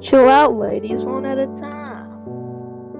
Chill out, ladies, one at a time.